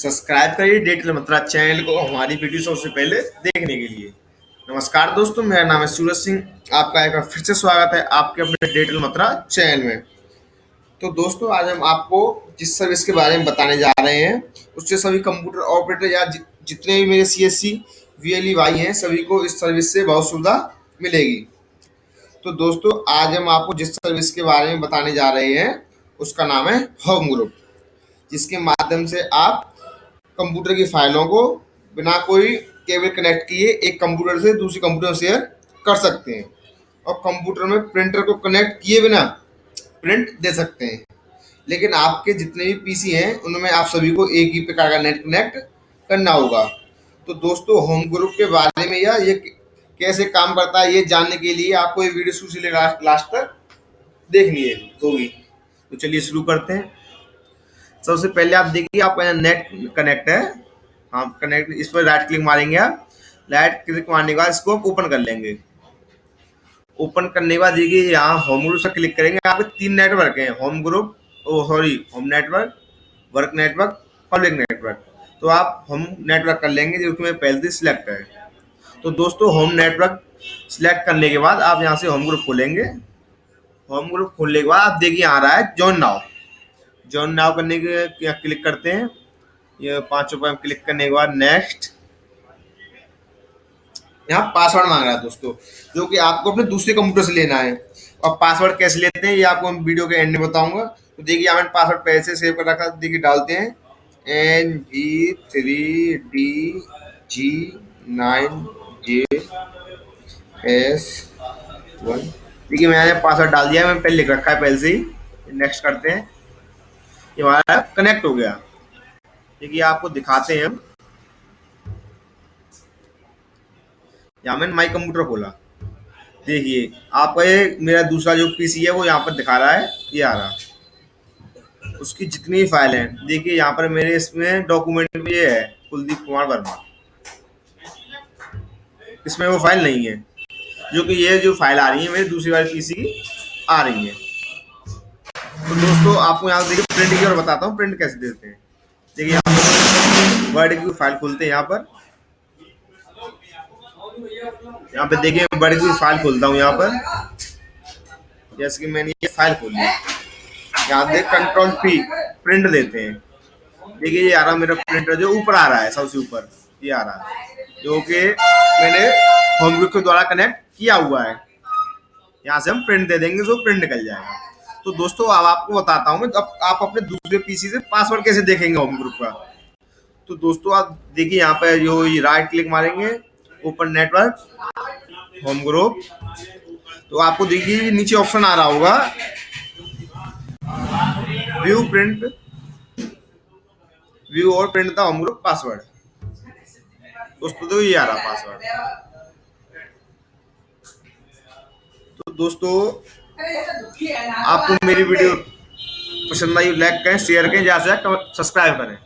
Subscribe करिए digital मत्रा channel को हमारी वीडियो सबसे पहले देखने के लिए। नमस्कार दोस्तों, मेरा नाम है सूरज सिंह। आपका एक बार फिर से स्वागत है आपके अपने डिजिटल मत्रा चैनल में। तो दोस्तों, आज हम आपको जिस सर्विस के बारे में बताने जा रहे हैं, उससे सभी कंप्यूटर ऑपरेटर या जितने भी मेरे C S C V L E भाई हैं, सभी को इस सर्विस से बहुत सुविधा मिलेगी। तो दोस्तों, आज हम आपको जिस सर्विस के बारे में बताने जा रहे हैं, उसका नाम है होम ग्रुप जिसके माध्यम से आप कंप्यूटर की फाइलों को बिना कोई केबल कनेक्ट किए एक कंप्यूटर से दूसरे कंप्यूटर शेयर कर सकते हैं। और कंप्यूटर में प्रिंटर को कनेक्ट किए बिना प्रिंट दे सकते हैं। लेकिन आपके जितने भी पीसी हैं, उनमें आप सभी को एक ही प्रकार का नेट कनेक्ट करना होगा। तो दोस्तों, होम ग्रुप के बारे में या ये कैसे काम करता है, ये जानने के लिए आपको ये वीडियो शुरू लास्ट तक देखनी है होगी। तो चलिए शुरू करते हैं। सबसे पहले आप देखिए, आपका नेट कनेक्ट है हाँ कनेक्ट, इस पर राइट क्लिक मारेंगे आप। राइट क्लिक मारने के बाद इसको आप ओपन कर लेंगे। ओपन करने के बाद देखिए, यहाँ होम ग्रुप से क्लिक करेंगे। यहाँ पे तीन नेटवर्क हैं home group oh sorry home network work network public network तो आप होम नेटवर्क कर लेंगे, जो कि मैं पहले से सिलेक्ट है। तो दोस्तों होम नेटवर्क सिलेक्ट करने के बाद आप यहाँ से होम ग्रुप खोलेंगे। होम ग्रुप खोलने के बाद आप देखिए आ रहा है जॉइन नाउ जॉइन नाउ करने के यहाँ क्लिक करते हैं। ये पाँच रुपए क्लिक करने के बाद नेक्स्ट यहाँ पासवर्ड मांग रहा है दोस्तों, जो कि आपको अपने दूसरे कंप्यूटर से लेना है। और पासवर्ड कैसे लेते हैं, ये आपको हम वीडियो के एंड में बताऊँगा। तो देखिए, यहाँ मैंने पासवर्ड पहले से सेव कर रखा देखिए डालते हैं। N G three D G nine J S one देखिए, मैंने पासवर्ड डाल दिया मैंने पहले लिख रखा है, पहले से ही। नेक्स्ट करते हैं। ये हमारा कनेक्ट हो गया। देखिए आपको दिखाते हैं हम। यहाँ मैंने माई कंप्यूटर खोला। देखिए, आपका ये मेरा दूसरा जो पीसी है, वो यहाँ पर दिखा रहा है, ये आ रहा। उसकी जितनी फ़ाइल है, देखिए, यहाँ पर मेरे इसमें डॉक्यूमेंट में ये है, कुलदीप कुमार वर्मा। इसमें वो फ़ाइल नहीं है, जो कि ये जो फ़ाइल आ रही है, मेरी दूसरी वाली पीसी की आ रही है। तो दोस्तों, आपको यहाँ देखिए प्रिंट की और बताता हूँ प्रिंट कैसे देते हैं। देखिए, यहाँ वर्ड की फ़ाइल खोलते हैं यहाँ पर। यहाँ पे देखिए वर्ड की फ़ाइल खोलता हूँ यहाँ पर। जैसे कि मैंने ये फ़ाइल खोली यहाँ देख कंट्रोल पी प्रिंट देते हैं। देखिए, ये आ रहा मेरा प्रिंटर जो ऊपर आ रहा है, सबसे ऊपर। ये आ रहा है। जो कि मैंने होम ग्रुप के द्वारा कनेक्ट किया हुआ है। यहाँ से हम प्रिंट दे देंगे, जो प्रिंट निकल जाएगा। तो दोस्तों, अब आपको बताता हूँ अब आप अपने दूसरे पीसी से पासवर्ड कैसे देखेंगे होम ग्रुप का? तो दोस्तों, आप देखिए यहाँ पे जो ये राइट क्लिक मारेंगे ओपन नेटवर्क होम ग्रुप तो आपको देखिए नीचे ऑप्शन आ रहा होगा। व्यू प्रिंट व्यू और प्रिंट था होम ग्रुप पासवर्ड दोस्तों तो ये आ रहा पासवर्ड तो दोस्तों आपको मेरी वीडियो पसंद आई लाइक करें शेयर करें जहाँ से सब्सक्राइब करें।